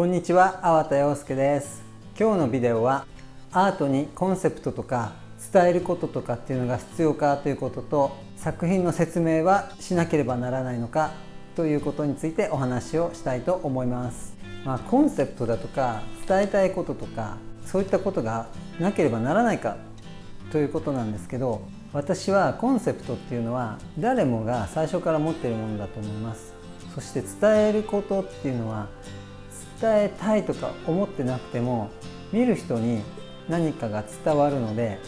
こんにちは、粟田洋介です。今日のビデオはアートにコンセプトとか伝えることとかっていうのが必要かということと作品の説明はしなければならないのかということについてお話をしたいと思います。まあ、コンセプトだとか伝えたいこととかそういったことがなければならないかということなんですけど私はコンセプトっていうのは誰もが最初から持っているものだと思います。そして伝えることっていうのは伝えたいとか思ってなくても見る人に何かが伝わるので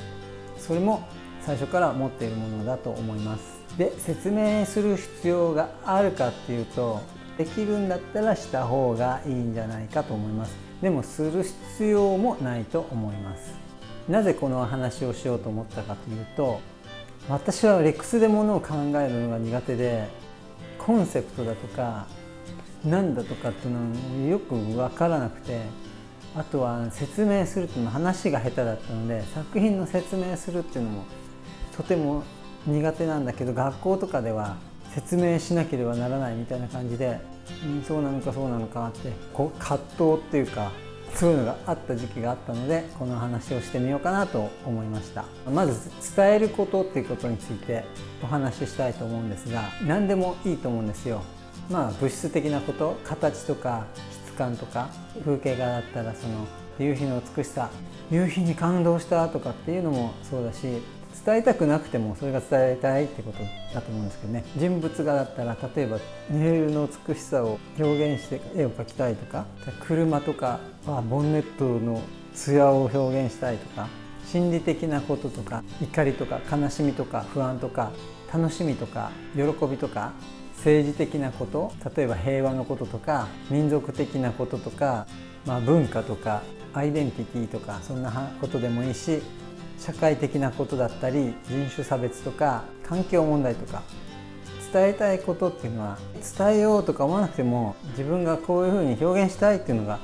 それも最初から持っているものだと思います。で説明する必要があるかっていうとできるんだったらした方がいいんじゃないかと思います。でもする必要もないと思います。なぜこの話をしようと思ったかというと私はレックスでものを考えるのが苦手でコンセプトだとか何だとかっていうのはよく分からなくてあとは説明するっていうのも話が下手だったので作品の説明するっていうのもとても苦手なんだけど学校とかでは説明しなければならないみたいな感じで、うん、そうなのかそうなのかってこう葛藤っていうかそういうのがあった時期があったのでこの話をしてみようかなと思いました。まず伝えることっていうことについてお話ししたいと思うんですが何でもいいと思うんですよ。まあ物質的なこと形とか質感とか風景画だったらその夕日の美しさ夕日に感動したとかっていうのもそうだし伝えたくなくてもそれが伝えたいってことだと思うんですけどね。人物画だったら例えばネイルの美しさを表現して絵を描きたいとか車とかはボンネットの艶を表現したいとか心理的なこととか怒りとか悲しみとか不安とか楽しみとか喜びとか政治的なこと例えば平和のこととか民族的なこととか、まあ、文化とかアイデンティティとかそんなことでもいいし社会的なことだったり人種差別とか環境問題とか伝えたいことっていうのは伝えようとか思わなくても自分がこういうふうに表現したいっていうのが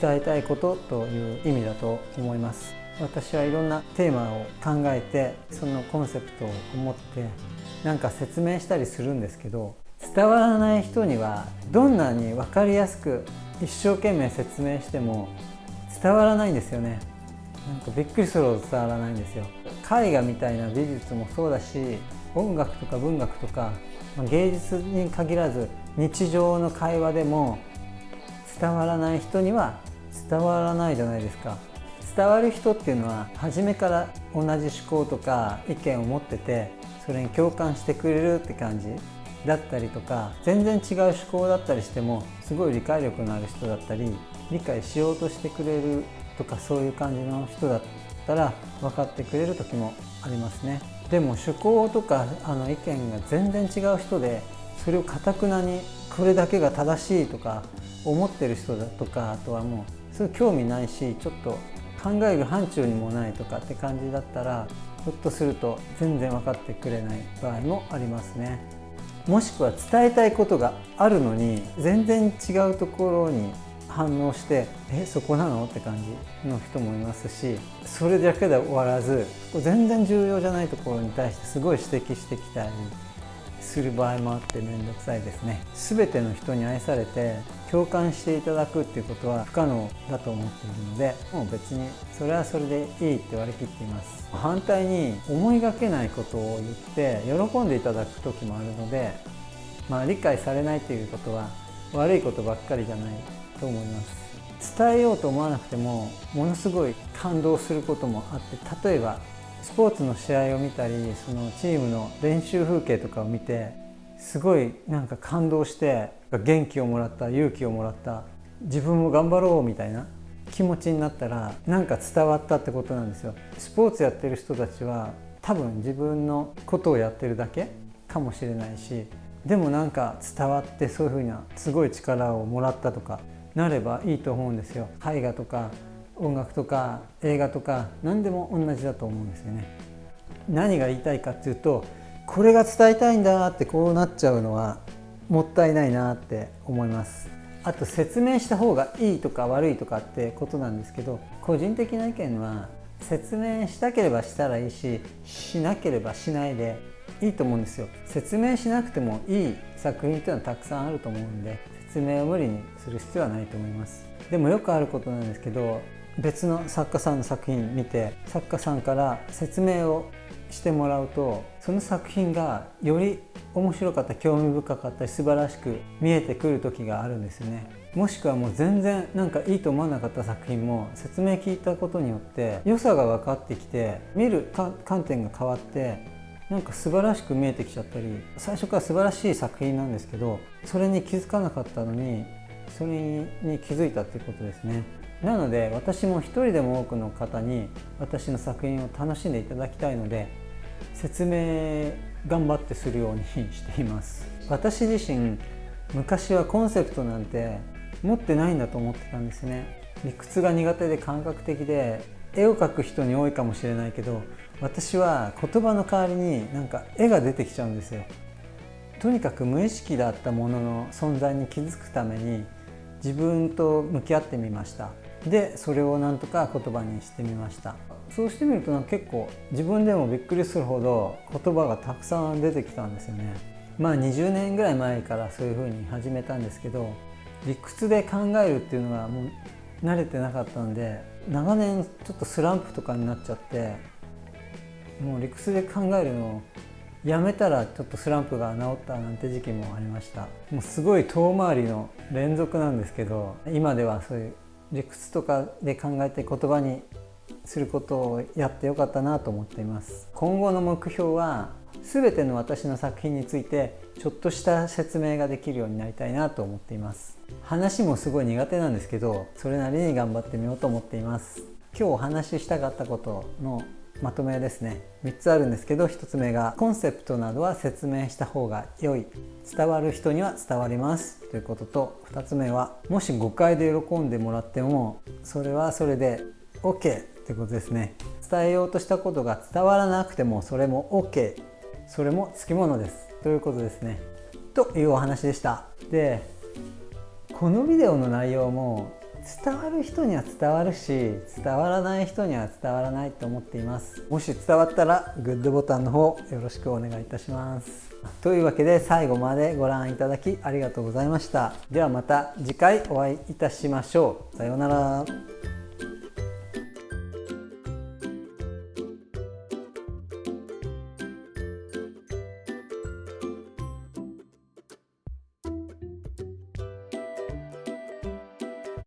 伝えたいことという意味だと思います。私はいろんなテーマを考えてそのコンセプトを思ってなんか説明したりするんですけど伝わらない人にはどんなに分かりやすく一生懸命説明しても伝わらないんですよね。なんかびっくりするほど伝わらないんですよ。絵画みたいな美術もそうだし音楽とか文学とか芸術に限らず日常の会話でも伝わらない人には伝わらないじゃないですか。伝わる人っていうのは初めから同じ思考とか意見を持っててそれに共感してくれるって感じ。だったりとか全然違う思考だったりしてもすごい理解力のある人だったり理解しようとしてくれるとかそういう感じの人だったら分かってくれる時もありますね。でも趣向とかあの意見が全然違う人でそれをかたくなにこれだけが正しいとか思ってる人だとかあとはもうすぐ興味ないしちょっと考える範疇にもないとかって感じだったらひょっとすると全然分かってくれない場合もありますね。もしくは伝えたいことがあるのに全然違うところに反応してえそこなの？って感じの人もいますしそれだけで終わらず全然重要じゃないところに対してすごい指摘してきたりする場合もあって面倒くさいですね。全ての人に愛されて共感していただくっていうことは不可能だと思っているのでもう別にそれはそれでいいって割り切っています。反対に思いがけないことを言って喜んでいただく時もあるのでまあ理解されないということは悪いことばっかりじゃないと思います。伝えようと思わなくてもものすごい感動することもあって例えばスポーツの試合を見たりそのチームの練習風景とかを見てすごいなんか感動して元気をもらった勇気をもらった自分も頑張ろうみたいな気持ちになったらなんか伝わったってことなんですよ。スポーツやってる人たちは多分自分のことをやってるだけかもしれないしでもなんか伝わってそういうふうなすごい力をもらったとかなればいいと思うんですよ。絵画とか音楽とか映画とか何でも同じだと思うんですよね。何が言いたいかっていうとこれが伝えたいんだってこうなっちゃうのはもったいないなって思います。あと説明した方がいいとか悪いとかってことなんですけど個人的な意見は説明したければしたらいいししなければしないでいいと思うんですよ。説明しなくてもいい作品っていうのはたくさんあると思うんで説明を無理にする必要はないと思います。でもよくあることなんですけど別の作家さんの作品見て作家さんから説明をしてもらうとその作品がより面白かった興味深かったり素晴らしく見えてくる時があるんですよね。もしくはもう全然なんかいいと思わなかった作品も説明聞いたことによって良さが分かってきて見る観点が変わってなんか素晴らしく見えてきちゃったり最初から素晴らしい作品なんですけどそれに気づかなかったのにそれに気づいたっていうことですね。なので私も一人でも多くの方に私の作品を楽しんでいただきたいので説明頑張ってするようにしています。私自身昔はコンセプトなんて持ってないんだと思ってたんですね。理屈が苦手で感覚的で絵を描く人に多いかもしれないけど私は言葉の代わりになんか絵が出てきちゃうんですよ。とにかく無意識だったものの存在に気づくために自分と向き合ってみました。でそれをなんとか言葉にしてみました。そうしてみると結構自分でもびっくりするほど言葉がたくさん出てきたんですよね。まあ20年ぐらい前からそういうふうに始めたんですけど理屈で考えるっていうのがもう慣れてなかったんで長年ちょっとスランプとかになっちゃってもう理屈で考えるのをやめたらちょっとスランプが治ったなんて時期もありました。もうすごい遠回りの連続なんですけど今ではそういう理屈とかで考えて言葉にすることをやってよかったなと思っています。今後の目標は全ての私の作品についてちょっとした説明ができるようになりたいなと思っています。話もすごい苦手なんですけどそれなりに頑張ってみようと思っています。今日お話ししたかったことのまとめですね。3つあるんですけど1つ目がコンセプトなどは説明した方が良い。伝わる人には伝わります。ということと2つ目はもし誤解で喜んでもらってもそれはそれで OK ってことですね。伝えようとしたことが伝わらなくてもそれも OK それもつきものです。ということですね。というお話でした。でこのビデオの内容も伝わる人には伝わるし伝わらない人には伝わらないと思っています。もし伝わったらグッドボタンの方よろしくお願いいたします。というわけで最後までご覧いただきありがとうございました。ではまた次回お会いいたしましょう。さようなら。